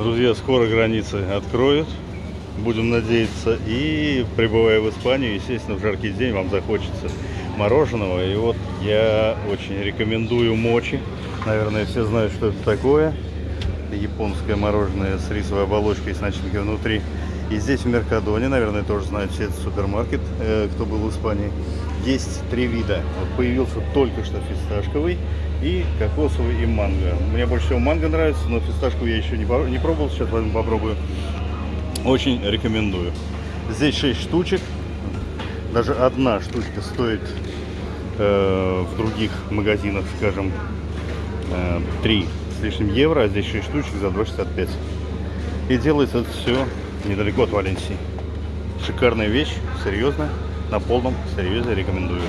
Друзья, скоро границы откроют. Будем надеяться. И прибывая в Испанию, естественно, в жаркий день вам захочется мороженого. И вот я очень рекомендую мочи. Наверное, все знают, что это такое. Японское мороженое с рисовой оболочкой с начинкой внутри. И здесь в Меркадоне, наверное, тоже знают все этот супермаркет, э, кто был в Испании. Есть три вида. Вот появился только что фисташковый и кокосовый и манго. Мне больше всего манго нравится, но фисташку я еще не, не пробовал, сейчас возьму попробую. Очень рекомендую. Здесь 6 штучек. Даже одна штучка стоит э, в других магазинах, скажем, э, 3 с лишним евро, а здесь 6 штучек за 2,65. И делается это все недалеко от Валенсии. Шикарная вещь, серьезно, на полном серьезе рекомендую.